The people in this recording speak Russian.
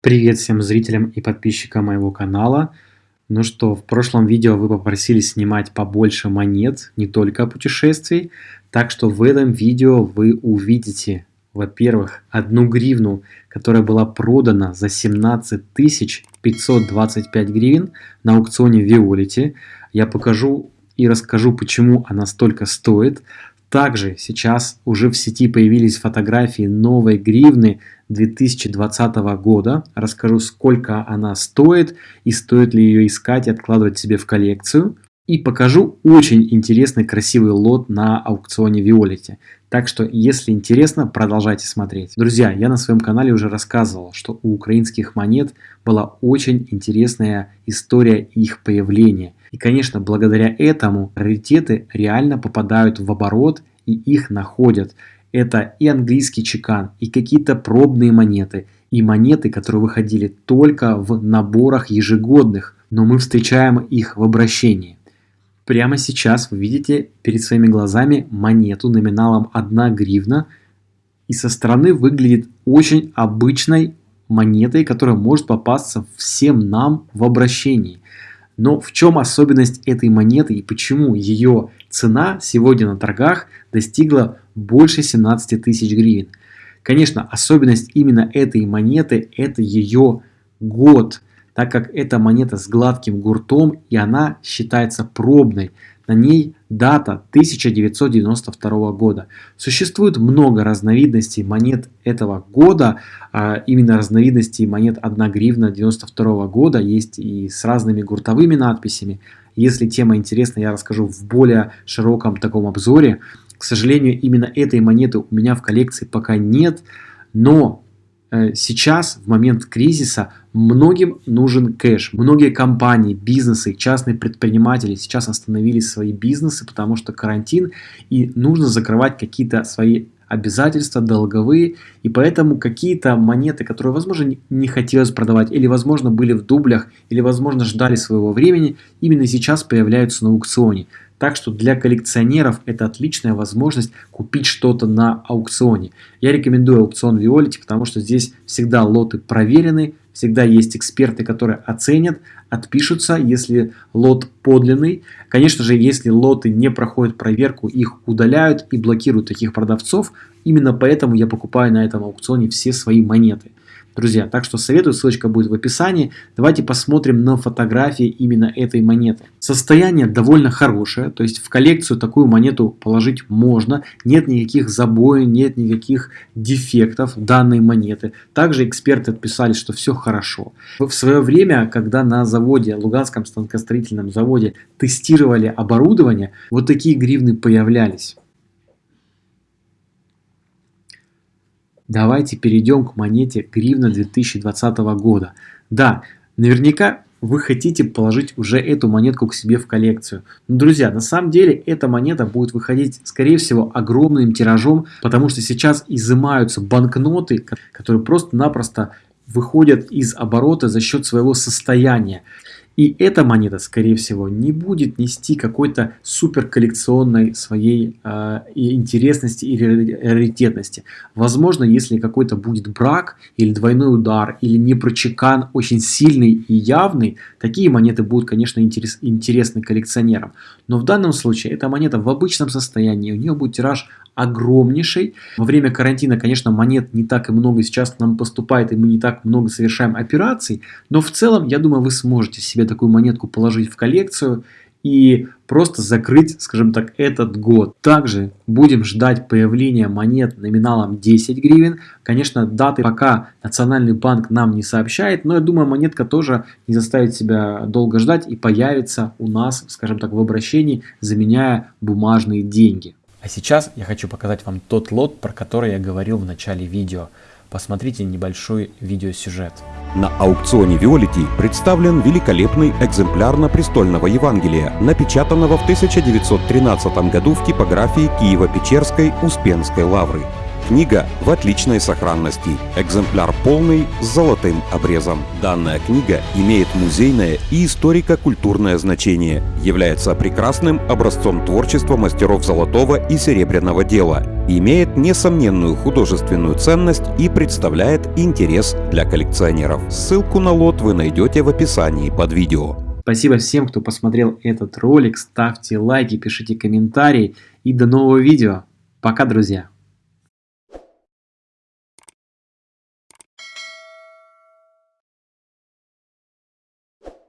Привет всем зрителям и подписчикам моего канала. Ну что, в прошлом видео вы попросили снимать побольше монет, не только путешествий. Так что в этом видео вы увидите, во-первых, одну гривну, которая была продана за 17 525 гривен на аукционе Виолити. Я покажу и расскажу, почему она столько стоит. Также сейчас уже в сети появились фотографии новой гривны 2020 года. Расскажу, сколько она стоит и стоит ли ее искать и откладывать себе в коллекцию. И покажу очень интересный красивый лот на аукционе Виолете. Так что, если интересно, продолжайте смотреть. Друзья, я на своем канале уже рассказывал, что у украинских монет была очень интересная история их появления. И, конечно, благодаря этому раритеты реально попадают в оборот и их находят. Это и английский чекан, и какие-то пробные монеты, и монеты, которые выходили только в наборах ежегодных, но мы встречаем их в обращении. Прямо сейчас вы видите перед своими глазами монету номиналом 1 гривна. И со стороны выглядит очень обычной монетой, которая может попасться всем нам в обращении. Но в чем особенность этой монеты и почему ее цена сегодня на торгах достигла больше 17 тысяч гривен? Конечно, особенность именно этой монеты – это ее год – так как это монета с гладким гуртом и она считается пробной. На ней дата 1992 года. Существует много разновидностей монет этого года, а именно разновидностей монет 1 гривна 92 года, есть и с разными гуртовыми надписями. Если тема интересна, я расскажу в более широком таком обзоре. К сожалению, именно этой монеты у меня в коллекции пока нет, но сейчас, в момент кризиса, многим нужен кэш. Многие компании, бизнесы, частные предприниматели сейчас остановили свои бизнесы, потому что карантин, и нужно закрывать какие-то свои обязательства долговые, и поэтому какие-то монеты, которые, возможно, не хотелось продавать, или, возможно, были в дублях, или, возможно, ждали своего времени, именно сейчас появляются на аукционе. Так что для коллекционеров это отличная возможность купить что-то на аукционе. Я рекомендую аукцион Violet, потому что здесь всегда лоты проверены, всегда есть эксперты, которые оценят, отпишутся, если лот подлинный. Конечно же, если лоты не проходят проверку, их удаляют и блокируют таких продавцов. Именно поэтому я покупаю на этом аукционе все свои монеты друзья. Так что советую, ссылочка будет в описании. Давайте посмотрим на фотографии именно этой монеты. Состояние довольно хорошее, то есть в коллекцию такую монету положить можно. Нет никаких забоев, нет никаких дефектов данной монеты. Также эксперты отписали, что все хорошо. В свое время, когда на заводе, Луганском станкостроительном заводе тестировали оборудование, вот такие гривны появлялись. Давайте перейдем к монете гривна 2020 года. Да, наверняка вы хотите положить уже эту монетку к себе в коллекцию. Но, друзья, на самом деле эта монета будет выходить, скорее всего, огромным тиражом, потому что сейчас изымаются банкноты, которые просто-напросто выходят из оборота за счет своего состояния. И эта монета, скорее всего, не будет нести какой-то супер коллекционной своей э, интересности или раритетности. Возможно, если какой-то будет брак или двойной удар, или непрочекан очень сильный и явный, такие монеты будут, конечно, интерес, интересны коллекционерам. Но в данном случае эта монета в обычном состоянии, у нее будет тираж огромнейший. Во время карантина, конечно, монет не так и много сейчас нам поступает, и мы не так много совершаем операций, но в целом, я думаю, вы сможете себе такую монетку положить в коллекцию и просто закрыть, скажем так, этот год. Также будем ждать появления монет номиналом 10 гривен. Конечно, даты пока Национальный банк нам не сообщает, но я думаю, монетка тоже не заставит себя долго ждать и появится у нас, скажем так, в обращении, заменяя бумажные деньги. А сейчас я хочу показать вам тот лот, про который я говорил в начале видео. Посмотрите небольшой видеосюжет. На аукционе Виолити представлен великолепный экземпляр на престольного Евангелия, напечатанного в 1913 году в типографии Киево-Печерской Успенской лавры. Книга в отличной сохранности. Экземпляр полный с золотым обрезом. Данная книга имеет музейное и историко-культурное значение, является прекрасным образцом творчества мастеров золотого и серебряного дела, имеет несомненную художественную ценность и представляет интерес для коллекционеров. Ссылку на лот вы найдете в описании под видео. Спасибо всем, кто посмотрел этот ролик. Ставьте лайки, пишите комментарии и до нового видео. Пока, друзья!